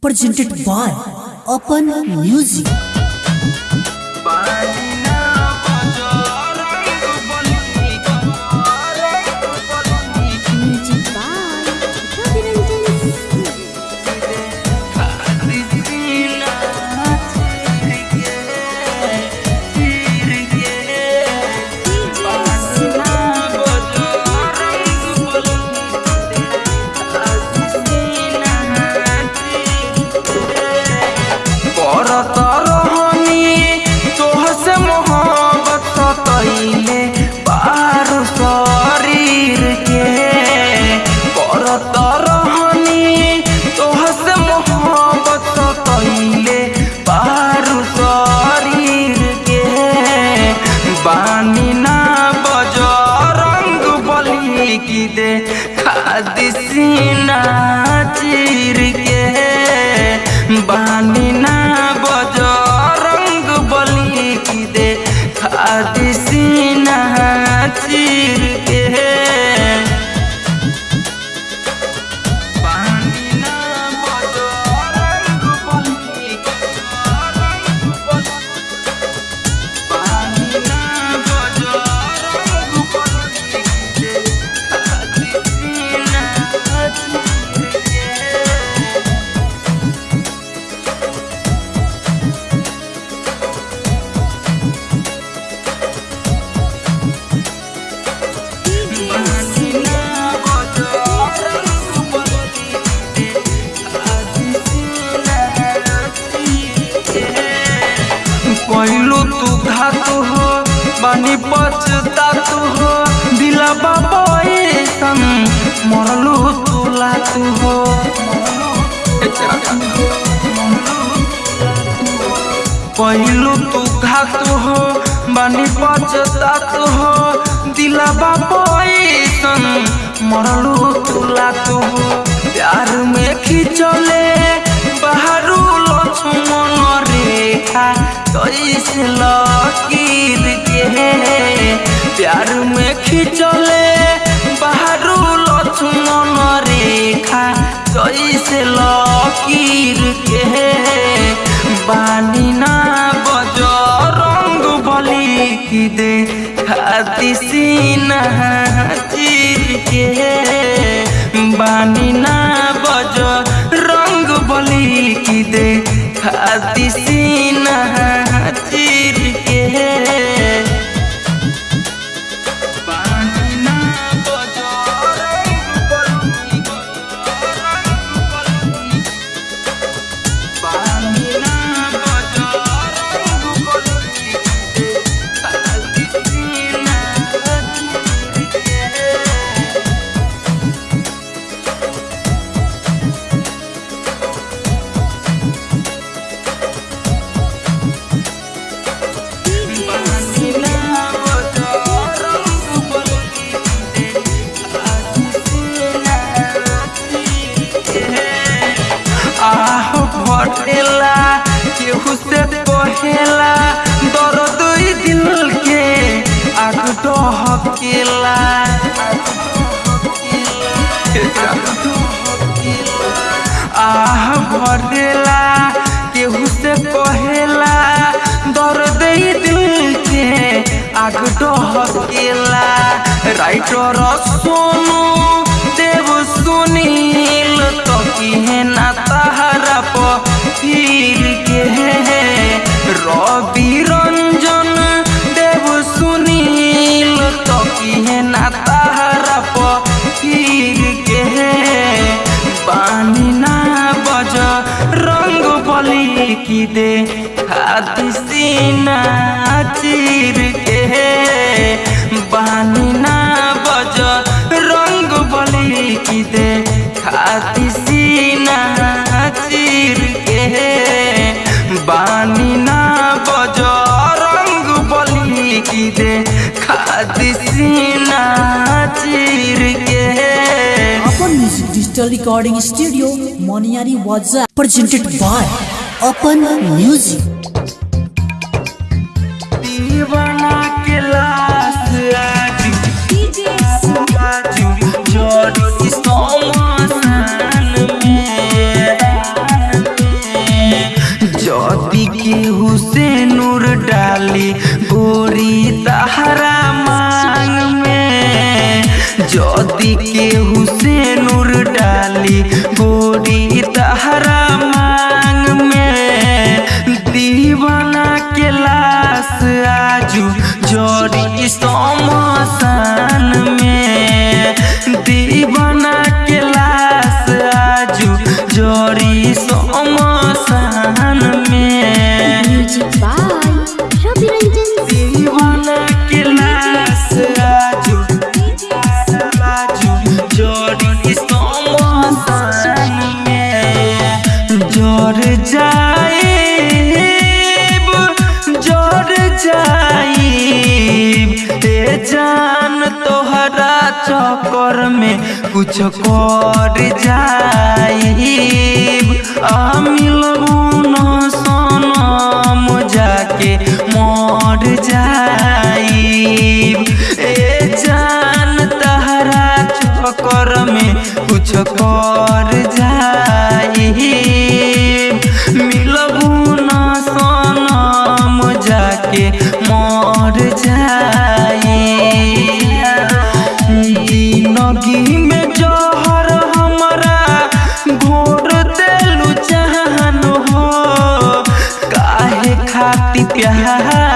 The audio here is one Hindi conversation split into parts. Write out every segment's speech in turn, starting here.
presented by Open Music. बानी पछता तू हो दिला बाबा ऐसन मरलू तू लातू हो पहलू तू घातु हो बानी पछता तू हो दिला बाबा ऐसन मरलू तू लातू हो प्यार में खिंचले रेखा कैसे लकीर के प्यार में खिंचले बाहरू लक्ष्मण रेखा कैसे लकीर के बानी ना बज रंग बली की दे। खाती चीर के बानी ना बज रंग बली की दे। खाती आह भरेला केहू से कहेला दर्द ई दिल के आग डहकेला राइटर सोनू, देव सुनील तो की ना तहरा पीर recording studio Moniyari was presented by upon music चक्कर में कुछ कर जाइब। आ मिलबू न सनम जाके मर जाइब। ए जान तहरा चक्कर में कुछ कर जा प्यार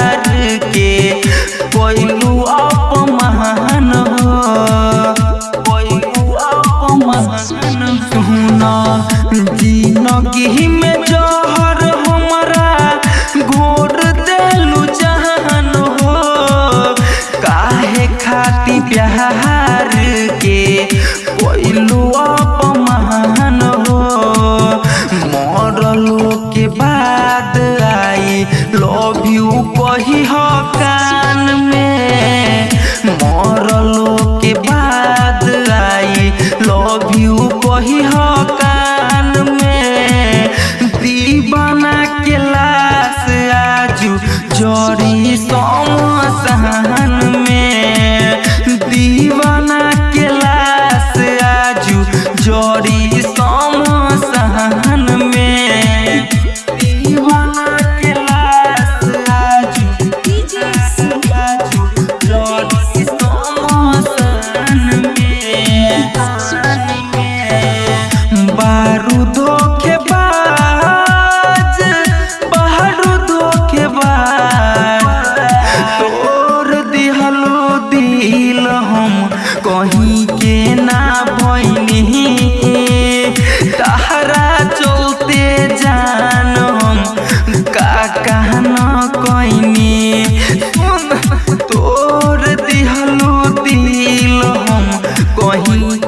voy.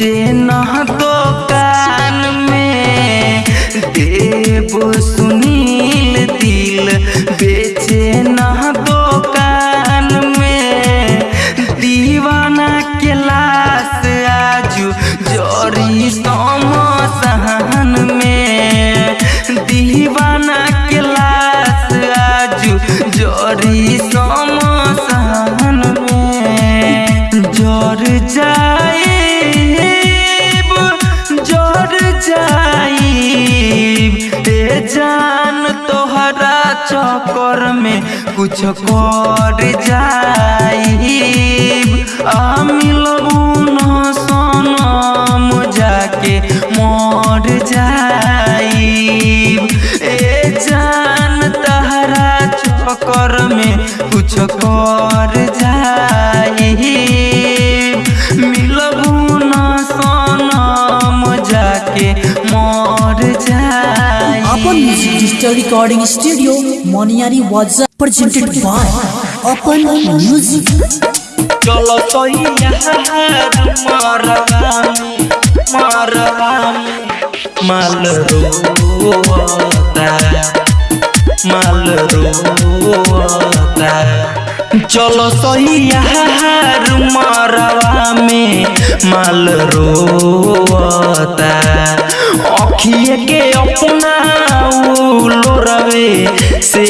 in चक्कर में कुछ कर जाई आ मिल digital recording studio Moniyari was presented by open music चलो तो यहाँ मारवा मारवा मालरो ता चलो सही यार मरवा में माल रोता अखिए के अपना लोरवे से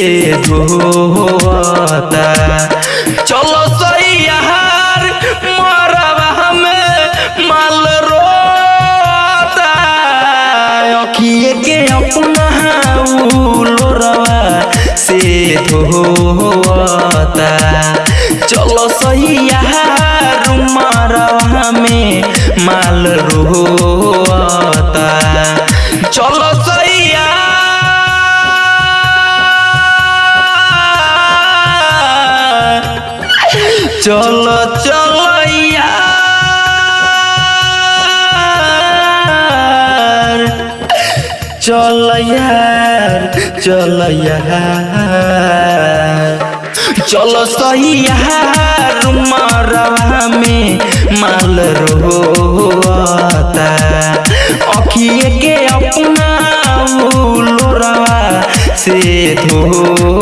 धोता चलो सही यार मरवा में माल रोता अखिए के अपना से हो धोता चलो सही मरवा में माल रोता। चलो सही यार चलो चलो यार चल यार चल चल चलो सही मरवा में माल रोता अखिए के अपना से धोता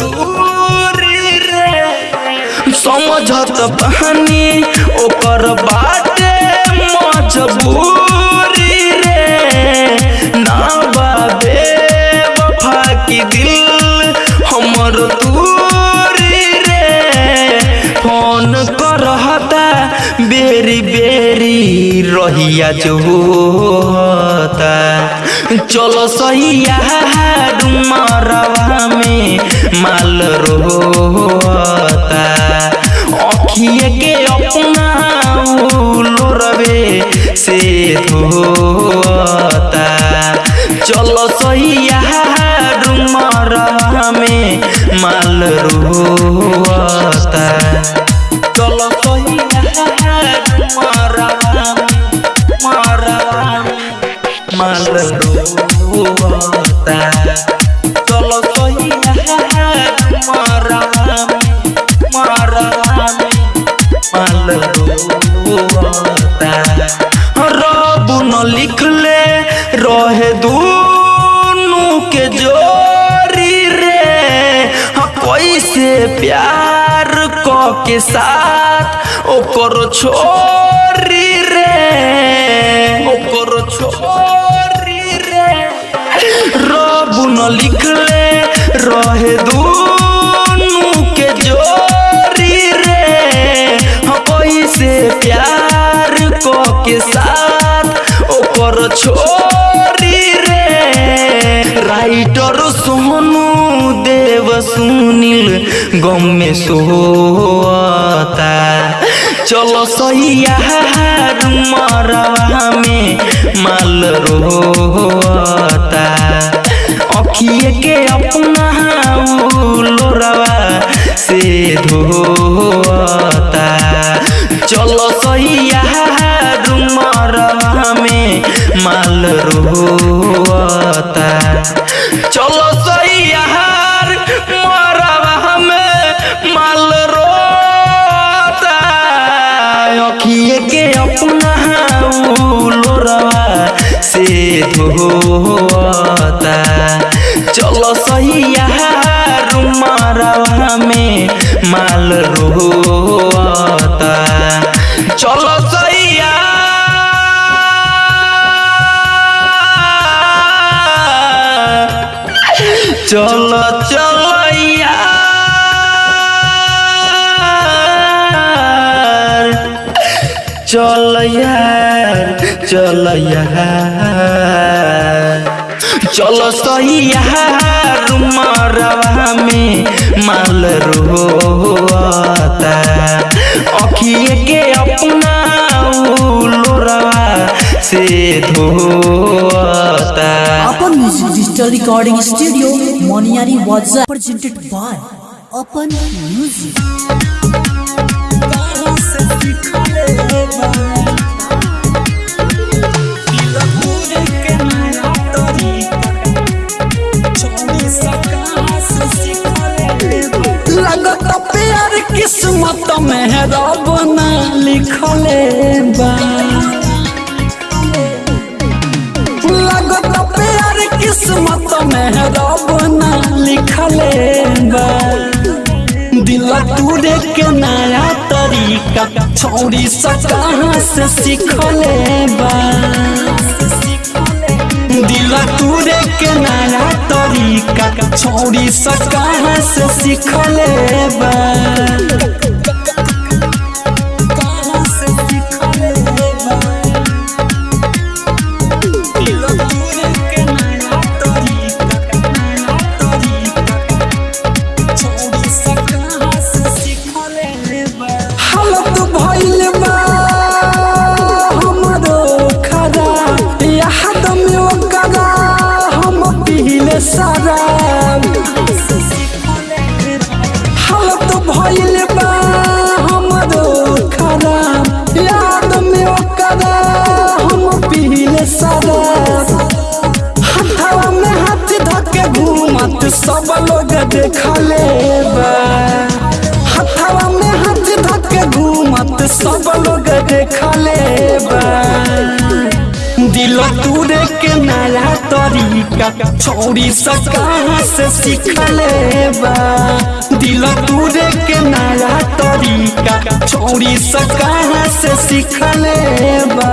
दूरी रे। समझत बहानी ओकर बाटे मजबूरी रे। ना बाबे वफा की दिल हमर दूरी रे। फ़ोन करहता, बेरी बेरी रहिया जो होता। चलो सही यार मरवा में माल रोता अखिए के अपना लोरवे से धोता चलो सही यार मरवा में माल रोता चलो सही छोरी रे। राइटर सोनू देव सुनील, गम में सोता चलो सही यार मरवा में माल रोता अखिए के अपना लोरवा से धोता चलो सही यार मरवा में माल रोता। चलो सही यार मरवा में माल रोता। अखिए के अपना से धोता। चलो सही यार मरवा में माल रोता चलो सही यार चलो चलो चल यार चल चलो सही मरवा में माल रोता अखिए के अपना से धोता अपन music digital recording studio Moniyari was presented by upon music रब ना लिखले बा। लगत प्यार किस्मत दिल टूटे के नया तरीका, छोड़ी सा कहाँ से सीखले दिल टूटे के नया तरीका, छोड़ी से सीखले बा। तरीका छोड़ी सका से सीखले बा दिल तूरे के नया तरीका छोड़ी सका से सीखले बा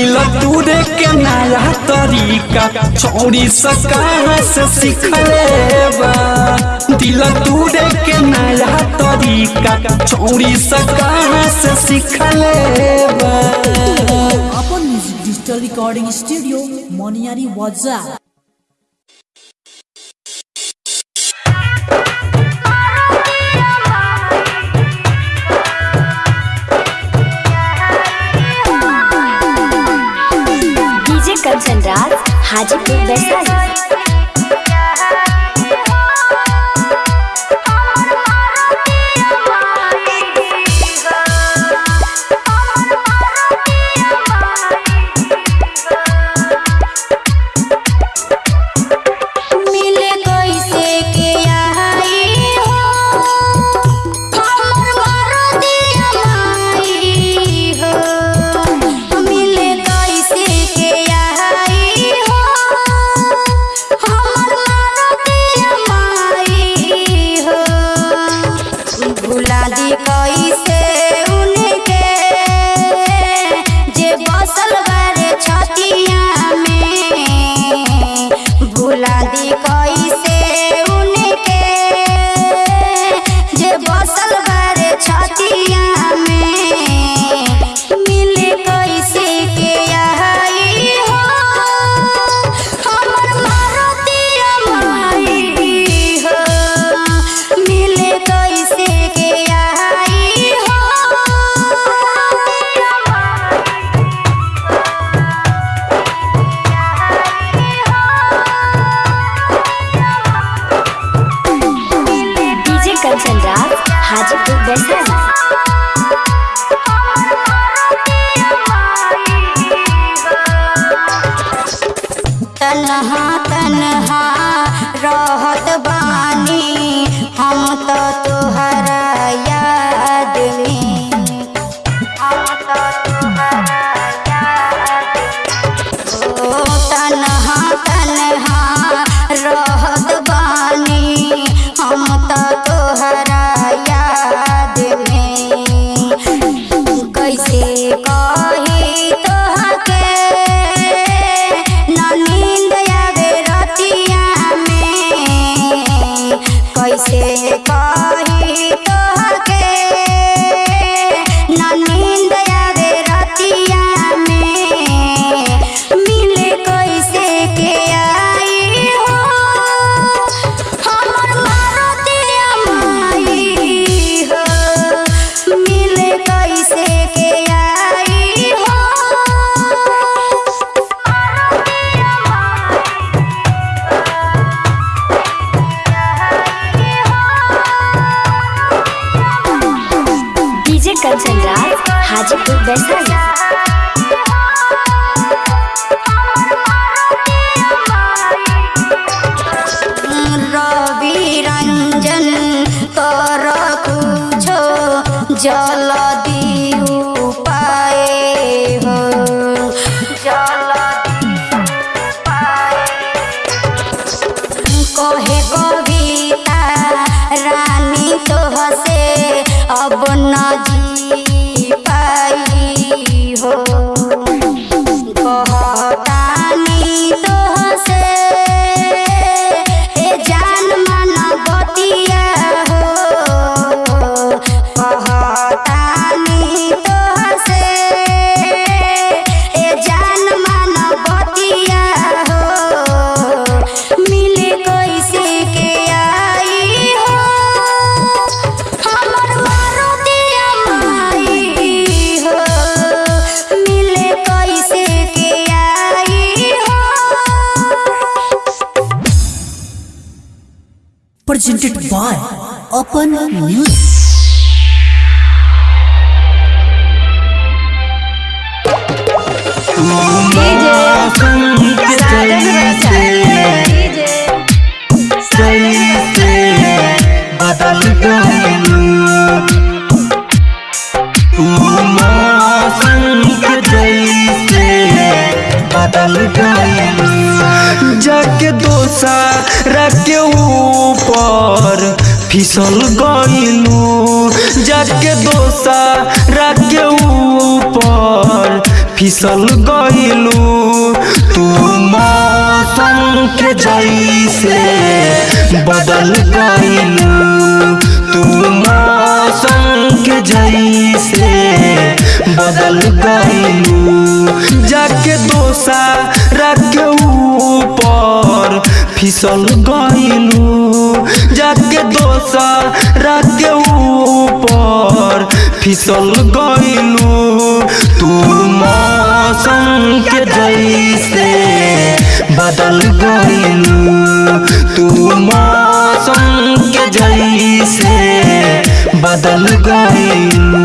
दिल तूरे के नया तरीका चोरी से कहाँ से सीखले बा दिल तूरे के नया तरीका छोड़ी सा कहाँ से सीख बा अपन music digital recording studio Moniyari was Kanchan Raj Hajipur Vaishali Kanchan Raj Hajipur Vaishali Ravi Ranjan कर कुछो जल Open न्यूज़ जाके दोसा के ऊपर। फिसल गइलू, जाके दोसा के ऊपर। फिसल गइलू, तू मौसम के जैसे बदल गइलू। तू मौसम के जैसे बदल गइलू। जाके दोसा के ऊपर फिसल गइलू, जाके दोसा के ऊपर फिसल गइलू। तू मौसम के जैसे बदल गइलू। तू मौसम के जैसे बदल गइलू।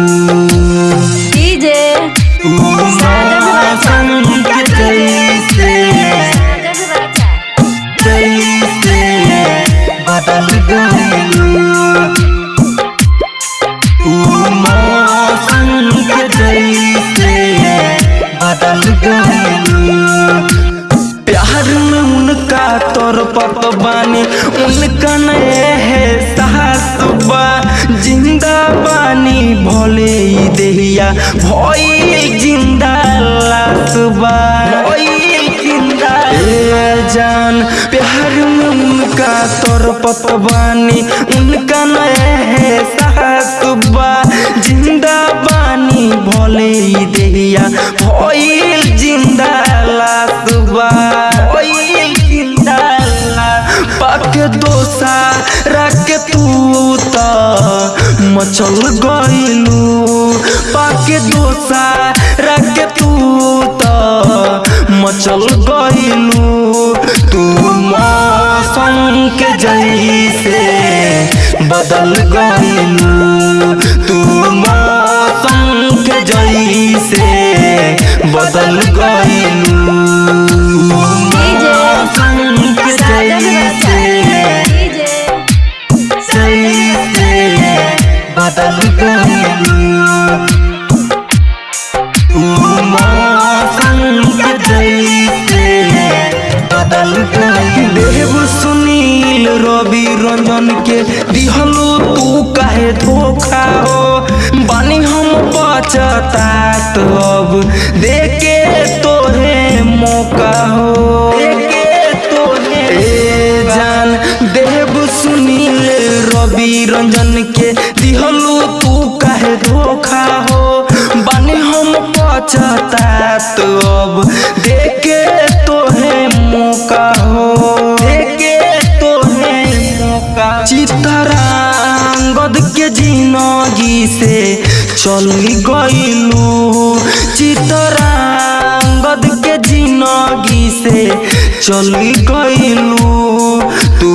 ई देहिया भई ज़िंदा दोसा मचल गइलू पाक दोसा रख तू त मचल गइलू तू मौसम के जैसे बदल गईलू बदल बदल देव सुनील रवि रंजन के दिहलो तू काहे धोखा हो बानी हम बचतात अब देके तोहे मौका हो। जान, देव सुनील रवि रंजन के दिहलो तू काहे धोखा हो? बानी हम पछतात अब देके तोहे मौका हो। देके तोहे मौका चितरांगद के ज़िंदगी से चल गईलू चितरांगद के जिनगी से चली गईलू तू